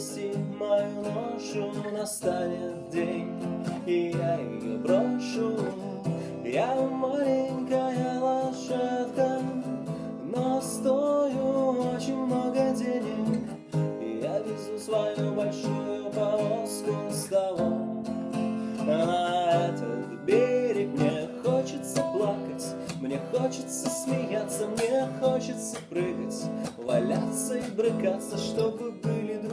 брошу, настанет день, и я ее брошу. Я маленькая лошадка, но стою очень много денег. И я везу свою большую повозку с того на этот берег. Мне хочется плакать, мне хочется смеяться, мне хочется прыгать, валяться и брыкаться, чтобы были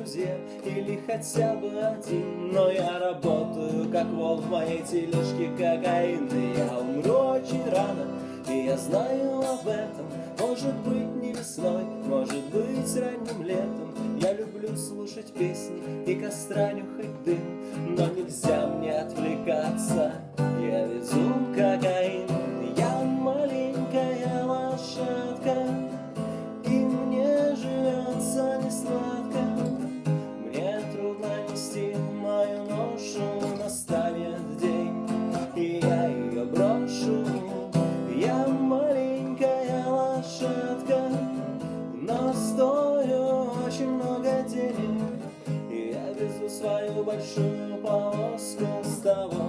друзья или хотя бы один. Но я работаю, как вол в моей тележке кокаин, и я умру очень рано, и я знаю об этом. Может быть не весной, может быть ранним летом. Я люблю слушать песни и костра нюхать дым, но нельзя мне отвлекаться. Я везу кокаин, большую повозку с того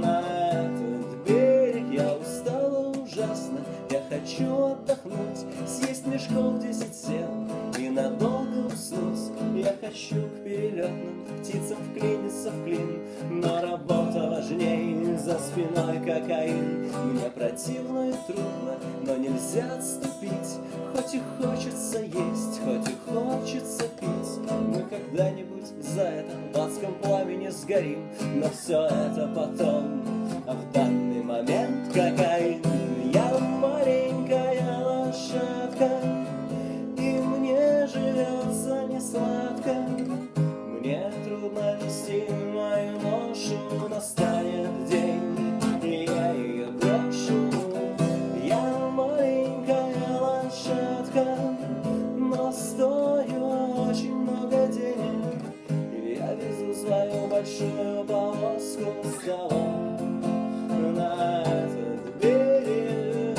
на этот берег. Я устала ужасно, я хочу отдохнуть, съесть мешков десять сел и надолго уснуть. Я хочу к перелетным птицам вклиниться в клин, но работа важнее, за спиной кокаин. Мне противно и трудно, но нельзя отступить, но все это потом, а в данный момент кокаин. Того на этот берег.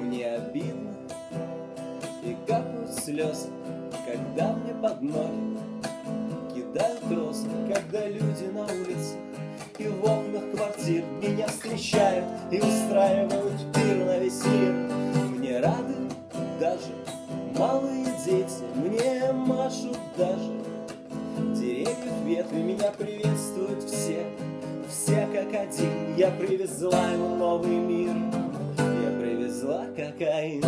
Мне обидно и капают слезы, когда мне под ноги кидают розы, когда люди на улицах и в окнах квартир меня встречают и устраивают пир на весь мир. Мне рады даже малые дети, мне машут даже деревьев ветви, меня приветствуют все, все как один. Я привезла ему новый мир, я привезла кокаин.